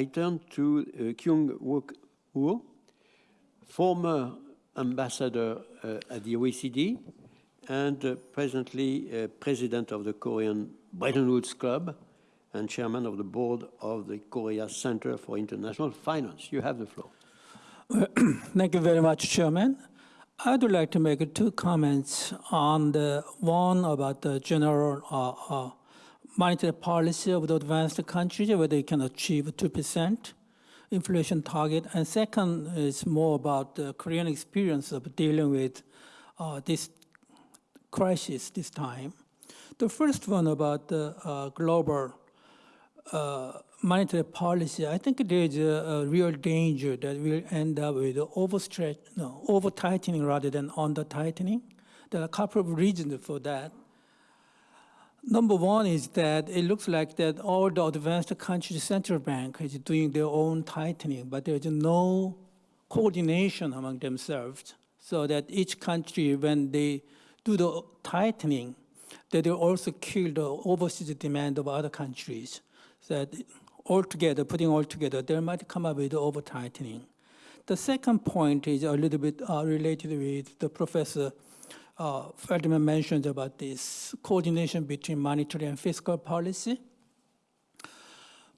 I turn to uh, Kyung Wook Woo, former ambassador uh, at the OECD and uh, presently president of the Korean Bretton Woods Club and chairman of the board of the Korea Center for International Finance. You have the floor. Thank you very much, Chairman. I'd like to make two comments on the one about the general uh, uh, monetary policy of the advanced countries, whether they can achieve 2% inflation target. And second is more about the Korean experience of dealing with uh, this crisis this time. The first one about the uh, global uh, monetary policy, I think there is a, a, real danger that we'll end up with overstretch, no, over tightening rather than under tightening. There are a couple of reasons for that. Number one is that it looks like that all the advanced countries' central bank is doing their own tightening, but there's no coordination among themselves so that each country, when they do the tightening, that they also kill the overseas demand of other countries. So that altogether, putting all together, there might come up with over tightening. The second point is a little bit uh, related with the professor uh, mentioned about this coordination between monetary and fiscal policy.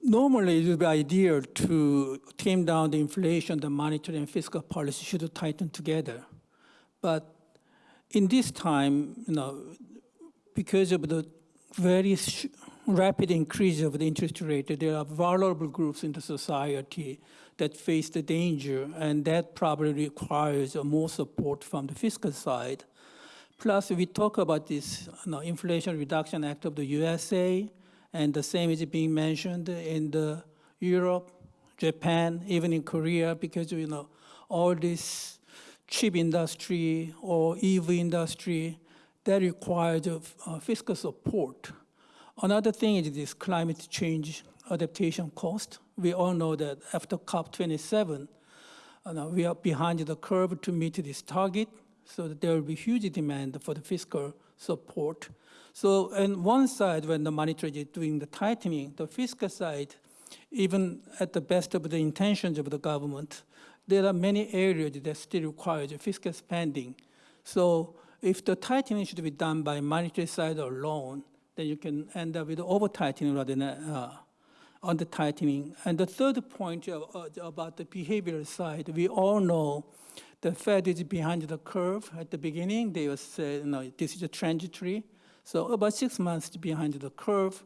Normally, it would be ideal to tame down the inflation, the monetary and fiscal policy should tighten together. But in this time, you know, because of the very rapid increase of the interest rate, there are vulnerable groups in the society that face the danger, and that probably requires more support from the fiscal side. Plus, we talk about this you know, Inflation Reduction Act of the USA, and the same is being mentioned in the Europe, Japan, even in Korea, because you know all this chip industry or EV industry that requires uh, fiscal support. Another thing is this climate change adaptation cost. We all know that after COP27, uh, we are behind the curve to meet this target, so there will be huge demand for the fiscal support. So on one side, when the monetary is doing the tightening, the fiscal side, even at the best of the intentions of the government, there are many areas that still require fiscal spending. So if the tightening should be done by monetary side alone, then you can end up with over tightening rather than uh, under tightening. And the third point uh, about the behavioral side, we all know the Fed is behind the curve at the beginning. They will say, you know, this is a transitory. So about six months behind the curve.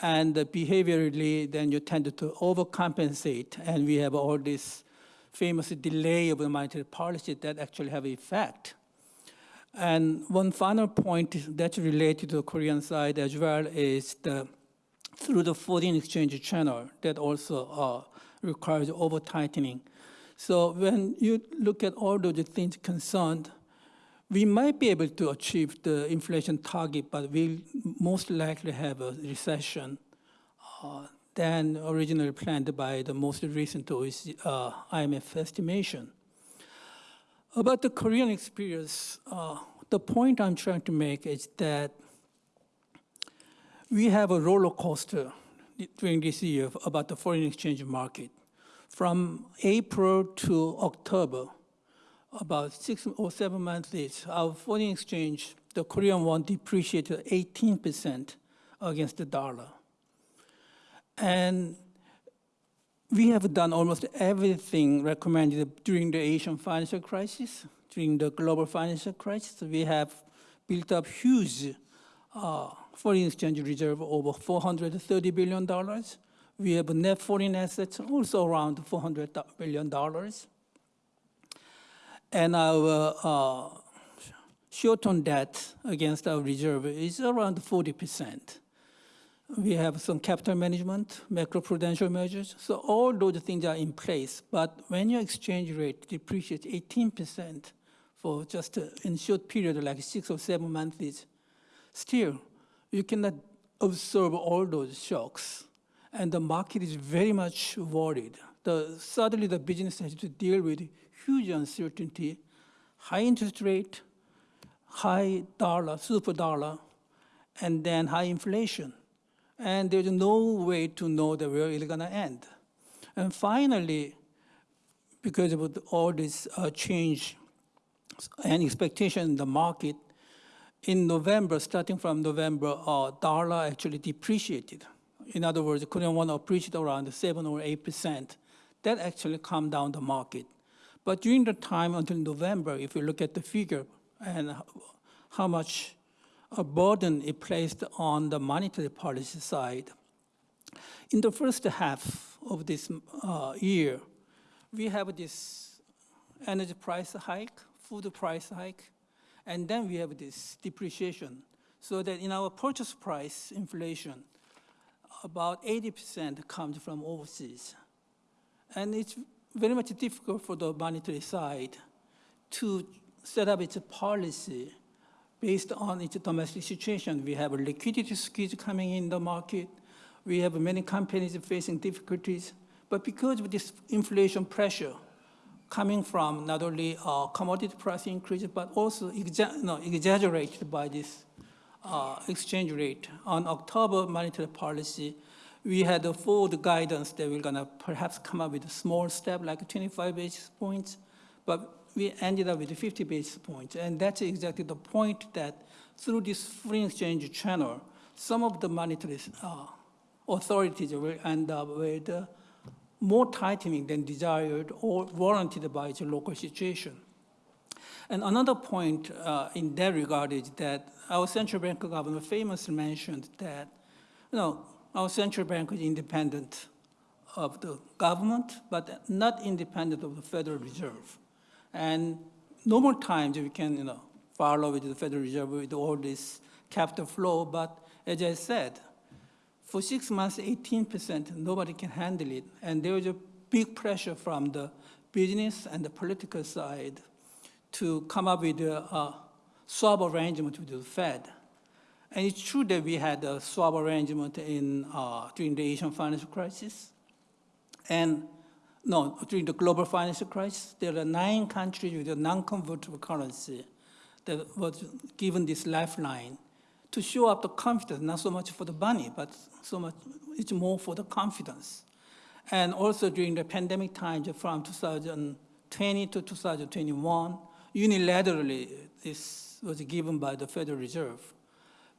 And behaviorally, then you tend to overcompensate. And we have all this famous delay of the monetary policy that actually have effect. And one final point that's related to the Korean side as well is the through the foreign exchange channel that also uh, requires over tightening. So when you look at all those things concerned, we might be able to achieve the inflation target, but we'll most likely have a recession uh, than originally planned by the most recent uh, IMF estimation. About the Korean experience, uh, the point I'm trying to make is that we have a roller coaster during this year about the foreign exchange market. From April to October, about six or seven months, our foreign exchange, the Korean won depreciated 18% against the dollar. And we have done almost everything recommended during the Asian financial crisis, during the global financial crisis. We have built up huge uh, foreign exchange reserve over $430 billion. We have net foreign assets also around $400 billion. And our uh, short-term debt against our reserve is around 40 percent. We have some capital management, macroprudential measures. So all those things are in place. But when your exchange rate depreciates 18% for just a, in short period, like six or seven months, still you cannot absorb all those shocks. And the market is very much worried. The, suddenly the business has to deal with huge uncertainty, high interest rate, high dollar, super dollar, and then high inflation and there's no way to know the where it's going to end. And finally, because of all this uh, change and expectation in the market, in November, starting from November, uh, dollar actually depreciated. In other words, Korean won appreciated around seven or eight percent. That actually calmed down the market. But during the time until November, if you look at the figure and how much a burden it placed on the monetary policy side, in the first half of this uh, year, we have this energy price hike, food price hike, and then we have this depreciation. So that in our purchase price inflation, about 80% comes from overseas. And it's very much difficult for the monetary side to set up its policy based on its domestic situation. We have a liquidity squeeze coming in the market. We have many companies facing difficulties. But because of this inflation pressure coming from not only uh, commodity price increase, but also exa- no, exaggerated by this uh, exchange rate. On October monetary policy, we had a forward guidance that we're gonna perhaps come up with a small step, like 25 basis points, but we ended up with 50 basis points. And that's exactly the point that through this free exchange channel, some of the monetary uh, authorities will end up with uh, more tightening than desired or warranted by its local situation. And another point uh, in that regard is that our central bank governor famously mentioned that, you know, our central bank is independent of the government, but not independent of the Federal Reserve. And normal times we can, you know, follow with the Federal Reserve with all this capital flow, but as I said, for six months, 18%, nobody can handle it. And there is a big pressure from the business and the political side to come up with a, a swap arrangement with the Fed. And it's true that we had a swap arrangement in, uh, during the Asian financial crisis. And no, during the global financial crisis, there are nine countries with a non-convertible currency that was given this lifeline to show up the confidence, not so much for the money, but so much, it's more for the confidence. And also during the pandemic times from 2020 to 2021, unilaterally, this was given by the Federal Reserve.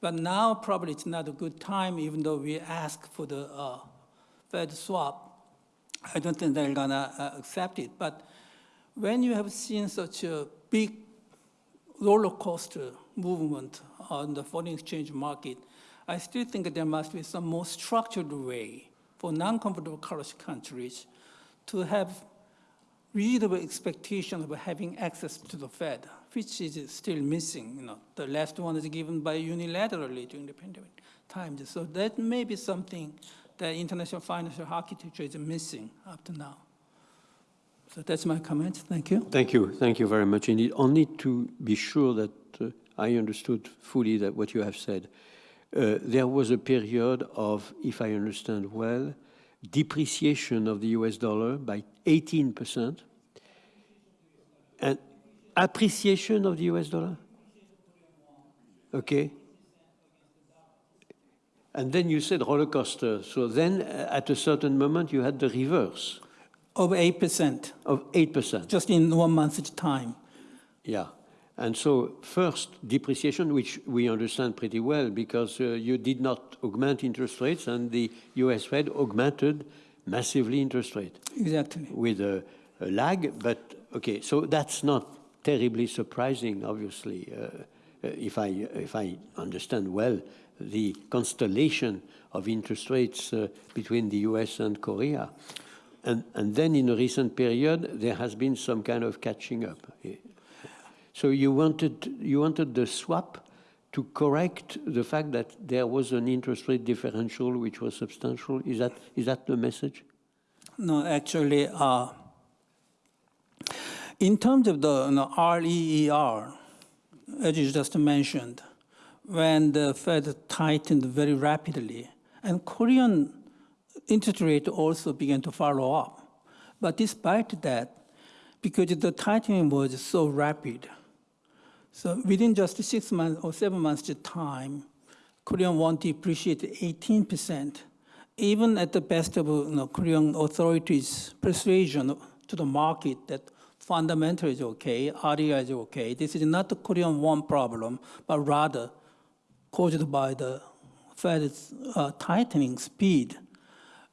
But now probably it's not a good time, even though we ask for the uh, Fed swap. I don't think they're gonna uh, accept it. But when you have seen such a big roller coaster movement on the foreign exchange market, I still think there must be some more structured way for non-convertible currency countries to have reasonable expectation of having access to the Fed, which is still missing. You know, the last one is given by unilaterally during the pandemic times. So that may be something that international financial architecture is missing up to now. So that's my comment. Thank you. Thank you. Thank you very much indeed. Only to be sure that uh, I understood fully that what you have said. Uh, there was a period of, if I understand well, depreciation of the US dollar by 18% and appreciation of the US dollar? Okay. And then you said roller coaster. So then uh, at a certain moment you had the reverse Of 8%, of 8%. just in one month's time. Yeah. And so first, depreciation, which we understand pretty well because uh, you did not augment interest rates and the US Fed augmented massively interest rate Exactly. with a, a lag. But okay, so that's not terribly surprising, obviously, uh, uh, if, I, if I understand well the constellation of interest rates uh, between the US and Korea. And, and then in a recent period, there has been some kind of catching up. So you wanted, you wanted the swap to correct the fact that there was an interest rate differential which was substantial. Is that, is that the message? No, actually, uh, in terms of the you know, REER, as you just mentioned, when the Fed tightened very rapidly, and Korean interest rate also began to follow up. But despite that, because the tightening was so rapid, so within just six months or seven months time, Korean won depreciated 18%. even at the best of you know, Korean authorities' persuasion to the market that fundamental is okay, area is okay, this is not the Korean won problem, but rather caused by the Fed's uh, tightening speed.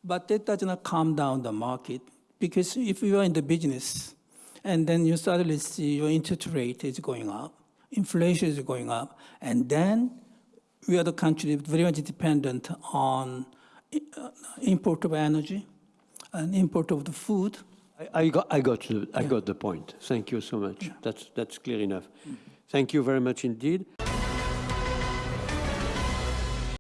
But that does not calm down the market because if you are in the business and then you suddenly see your interest rate is going up, inflation is going up, and then we are the country very much dependent on uh, import of energy and import of the food. I, I got, I got, the, I got the point. Thank you so much. That's, that's clear enough. Thank you very much indeed.